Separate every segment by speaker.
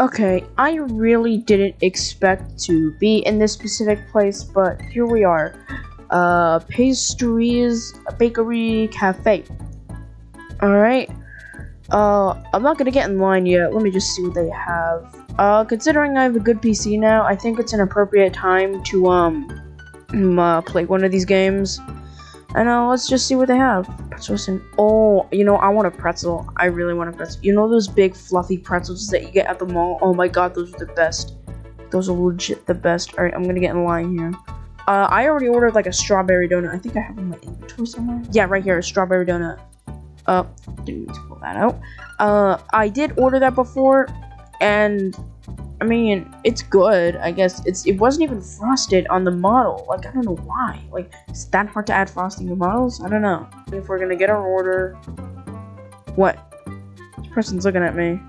Speaker 1: Okay, I really didn't expect to be in this specific place, but here we are. Uh, pastries, bakery, cafe. Alright. Uh, I'm not gonna get in line yet. Let me just see what they have. Uh, considering I have a good PC now, I think it's an appropriate time to, um, uh, play one of these games. And uh, let's just see what they have. Pretzels and oh, you know, I want a pretzel. I really want a pretzel. You know those big fluffy pretzels that you get at the mall? Oh my god, those are the best. Those are legit the best. All right, I'm gonna get in line here. Uh, I already ordered like a strawberry donut. I think I have in my inventory somewhere. Yeah, right here, a strawberry donut. Uh, didn't need to pull that out. Uh, I did order that before, and I mean, it's good. I guess it's it wasn't even frosted on the model. Like I don't know why. Like it's that hard to add frosting to models. I don't know. If we're gonna get our order, what? This person's looking at me.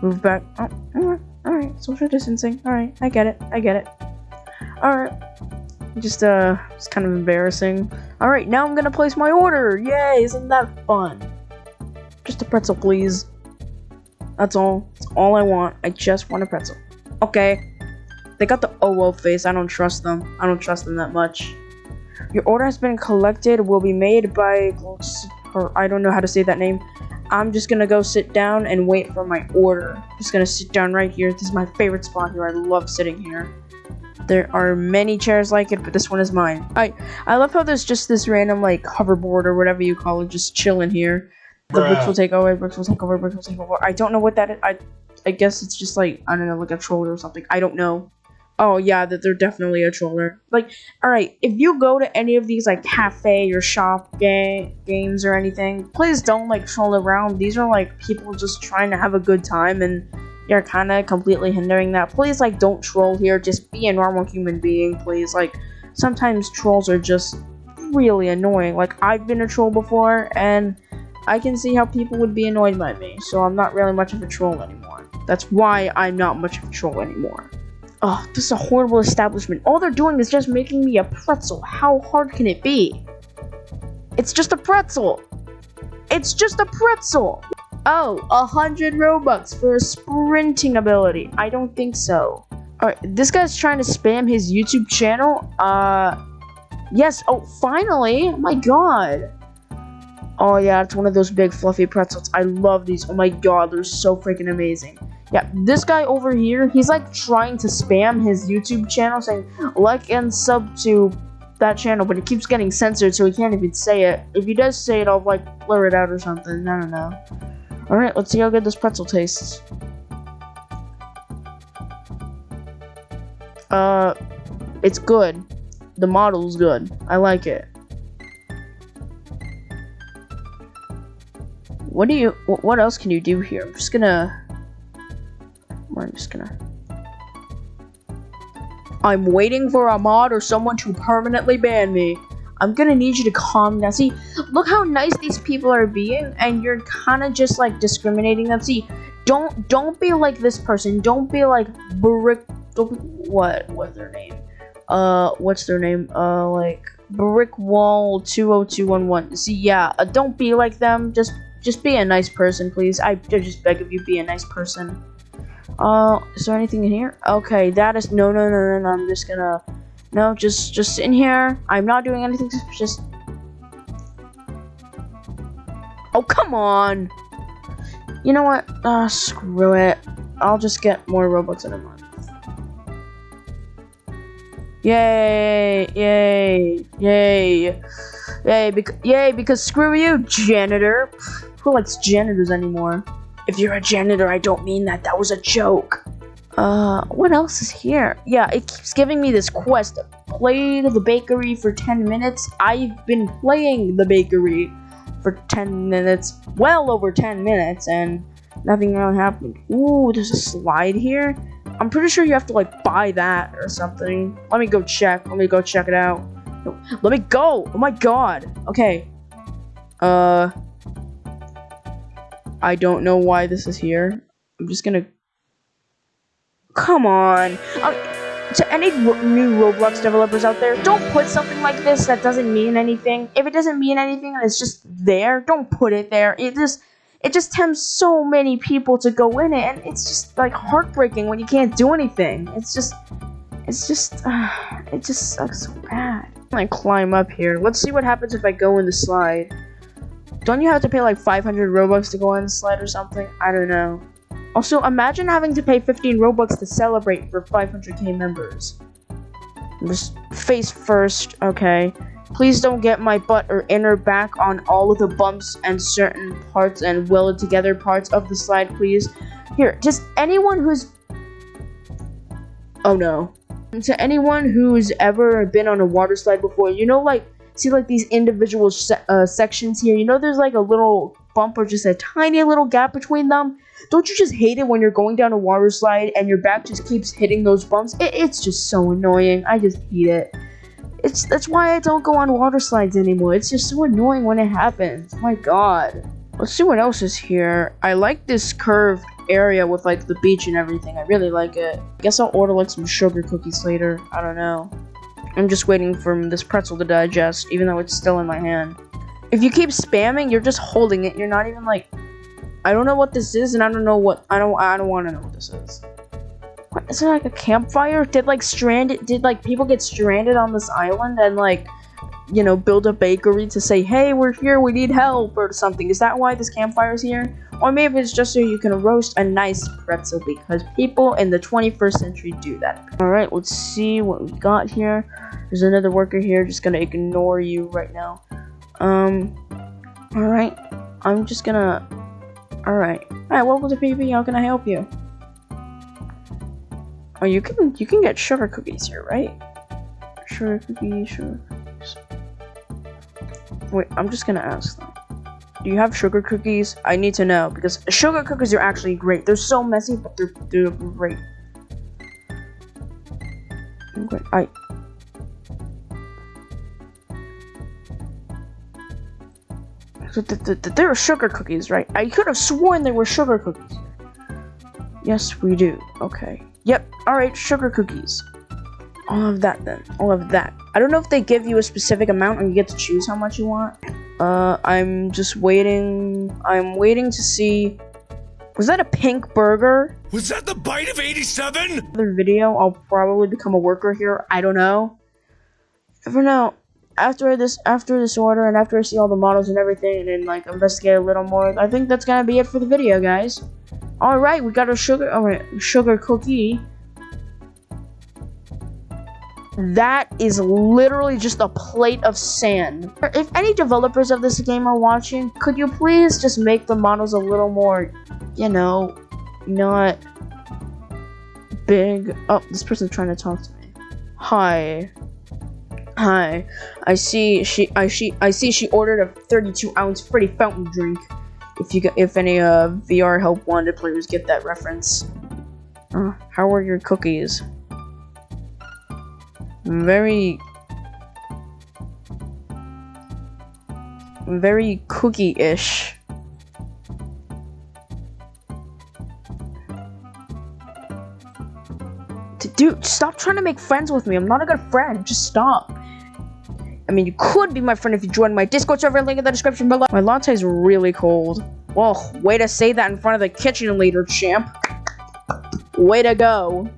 Speaker 1: Move back. Oh, all right, all right. Social distancing. All right, I get it. I get it. All right. Just uh, it's kind of embarrassing. All right, now I'm gonna place my order. Yay! Isn't that fun? Just a pretzel, please. That's all. All I want. I just want a pretzel. Okay. They got the oh well face. I don't trust them. I don't trust them that much. Your order has been collected. Will be made by... Or I don't know how to say that name. I'm just gonna go sit down and wait for my order. Just gonna sit down right here. This is my favorite spot here. I love sitting here. There are many chairs like it, but this one is mine. I I love how there's just this random like hoverboard or whatever you call it, just chilling here. The bricks will take over, bricks will take over, bricks will take over. I don't know what that is. I I guess it's just like I don't know, like a troller or something. I don't know. Oh yeah, that they're definitely a troller. Like, all right, if you go to any of these like cafe or shop ga- games or anything, please don't like troll around. These are like people just trying to have a good time, and you're kind of completely hindering that. Please like don't troll here. Just be a normal human being, please. Like sometimes trolls are just really annoying. Like I've been a troll before, and I can see how people would be annoyed by me, so I'm not really much of a troll anymore. That's why I'm not much of a troll anymore. Oh, this is a horrible establishment. All they're doing is just making me a pretzel. How hard can it be? It's just a pretzel. It's just a pretzel. Oh, a hundred Robux for a sprinting ability. I don't think so. Alright, this guy's trying to spam his YouTube channel. Uh, yes. Oh, finally. My god. Oh yeah, it's one of those big fluffy pretzels. I love these. Oh my god, they're so freaking amazing. Yeah, this guy over here, he's like trying to spam his YouTube channel saying like and sub to that channel, but it keeps getting censored so he can't even say it. If he does say it, I'll like blur it out or something. I don't know. Alright, let's see how good this pretzel tastes. Uh, it's good. The model's good. I like it. What do you, what else can you do here? I'm just gonna, I'm just gonna, I'm waiting for a mod or someone to permanently ban me. I'm gonna need you to calm down. See, look how nice these people are being, and you're kind of just like discriminating them. See, don't don't be like this person. Don't be like brick. Don't What what's their name? Uh, what's their name? Uh, like brick wall two zero two one one. See, yeah, uh, don't be like them. Just just be a nice person, please. I, I just beg of you, be a nice person. Uh, is there anything in here? Okay, that is no, no, no, no, no. I'm just gonna no, just just in here. I'm not doing anything. Just oh, come on. You know what? Uh, screw it. I'll just get more Robux in a month. Yay! Yay! Yay! Yay! Because yay! Because screw you, janitor. Who likes janitors anymore? If you're a janitor, I don't mean that. That was a joke. Uh, what else is here? Yeah, it keeps giving me this quest. Play the bakery for 10 minutes. I've been playing the bakery for 10 minutes, well over 10 minutes, and nothing really happened. Ooh, there's a slide here. I'm pretty sure you have to, like, buy that or something. Let me go check. Let me go check it out. No, let me go! Oh my god! Okay. Uh... I don't know why this is here. I'm just gonna... Come on! Um, to any new Roblox developers out there, don't put something like this that doesn't mean anything. If it doesn't mean anything and it's just there, don't put it there. It just... it just tempts so many people to go in it, and it's just like heartbreaking when you can't do anything. It's just, it's just, uh, it just sucks so bad. I climb up here. Let's see what happens if I go in the slide. Don't you have to pay like 500 Robux to go on the slide or something? I don't know. Also, imagine having to pay 15 Robux to celebrate for 500k members. Just face first, okay. Please don't get my butt or inner back on all of the bumps and certain parts and welded together parts of the slide, please. Here, just anyone who's... Oh no. To anyone who's ever been on a water slide before, you know like, see like these individual se uh, sections here? You know there's like a little bump or just a tiny little gap between them? Don't you just hate it when you're going down a water slide and your back just keeps hitting those bumps? It, it's just so annoying. I just hate it. It's that's why I don't go on water slides anymore. It's just so annoying when it happens. My god. Let's see what else is here. I like this curved area with like the beach and everything. I really like it. Guess I'll order like some sugar cookies later. I don't know. I'm just waiting for this pretzel to digest, even though it's still in my hand. If you keep spamming, you're just holding it. You're not even like I don't know what this is, and I don't know what I don't I don't want to know what this is. What, is it like a campfire? Did like stranded? Did like people get stranded on this island and like, you know, build a bakery to say, "Hey, we're here. We need help" or something? Is that why this campfire is here? Or maybe it's just so you can roast a nice pretzel because people in the 21st century do that. All right, let's see what we got here. There's another worker here. Just gonna ignore you right now. Um. All right. I'm just gonna. All right. All right. Welcome to PvP. How can I help you? Oh, you can you can get sugar cookies here, right? Sugar cookies, sugar cookies. Wait, I'm just gonna ask them. Do you have sugar cookies? I need to know because sugar cookies are actually great. They're so messy, but they're they're great. Okay, I. There are sugar cookies, right? I could have sworn there were sugar cookies. Yes, we do. Okay. Yep, alright, sugar cookies. All of that then. All of that. I don't know if they give you a specific amount and you get to choose how much you want. Uh, I'm just waiting. I'm waiting to see. Was that a pink burger?
Speaker 2: Was that the bite of 87?
Speaker 1: Other video, I'll probably become a worker here. I don't know. For now, after this after this order and after I see all the models and everything and then like investigate a little more, I think that's gonna be it for the video, guys. Alright, we got a sugar alright, sugar cookie. That is literally just a plate of sand. If any developers of this game are watching, could you please just make the models a little more, you know, not big. Oh, this person's trying to talk to me. Hi. Hi. I see she I she I see she ordered a 32 ounce pretty fountain drink. If you if any uh VR help wanted players get that reference. Uh, how are your cookies? Very very cookie-ish. Dude, stop trying to make friends with me. I'm not a good friend. Just stop. I mean, you could be my friend if you join my Discord server, link in the description below. My latte is really cold. Well, way to say that in front of the kitchen leader, champ. Way to go.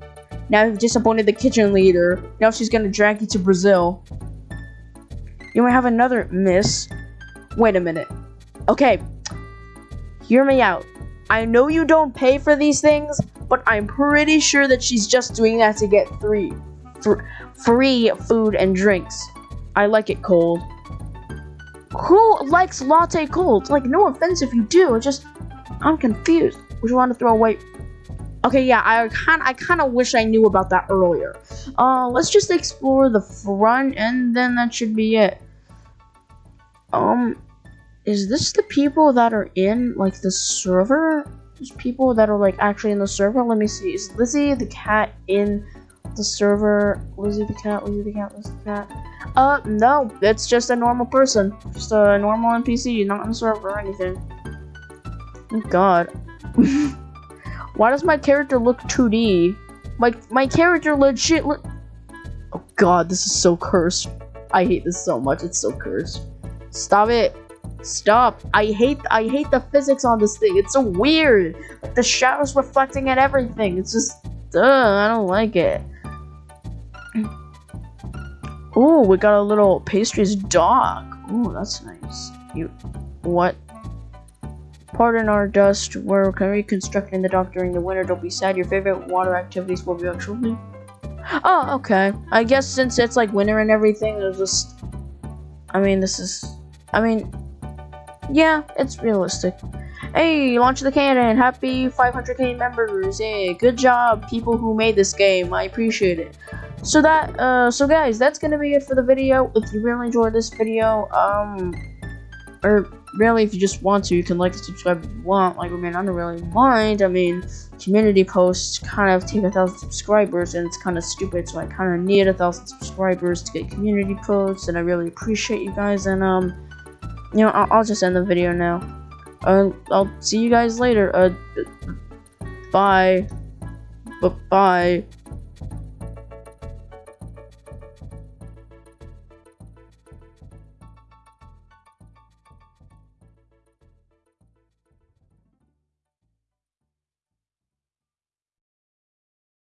Speaker 1: Now you've disappointed the kitchen leader. Now she's gonna drag you to Brazil. You might have another miss. Wait a minute. Okay. Hear me out. I know you don't pay for these things, but I'm pretty sure that she's just doing that to get three fr free food and drinks. I like it cold. Who likes latte cold? Like, no offense if you do, just I'm confused. Would you want to throw away? Okay, yeah, I kind I kind of wish I knew about that earlier. Uh, let's just explore the front, and then that should be it. Um, is this the people that are in like the server? There's people that are like actually in the server. Let me see. Is Lizzie the cat in the server? Lizzie the cat. Lizzie the cat. Lizzie the cat. Uh, no. It's just a normal person. Just a normal NPC, not in the server or anything. Oh God. Why does my character look 2D? My my character legit look. Oh God, this is so cursed. I hate this so much. It's so cursed. Stop it. Stop. I hate I hate the physics on this thing. It's so weird. Like the shadows reflecting at everything. It's just uh, I don't like it. Oh, we got a little pastries dog. Oh, that's nice. You what? Pardon our dust. We're reconstructing the dock during the winter. Don't be sad. Your favorite water activities will be actually. Oh, okay. I guess since it's like winter and everything, there's just. I mean, this is. I mean, yeah, it's realistic. Hey, launch the cannon! Happy 500k members! Hey, good job, people who made this game. I appreciate it. So that, uh, so guys, that's gonna be it for the video. If you really enjoyed this video, um, or really, if you just want to, you can like and subscribe if you want. Like, I mean, I don't really mind. I mean, community posts kind of take a thousand subscribers, and it's kind of stupid. So I kind of need a thousand subscribers to get community posts, and I really appreciate you guys. And um, you know, I'll, I'll just end the video now. Uh, I'll see you guys later. Uh, bye. B bye.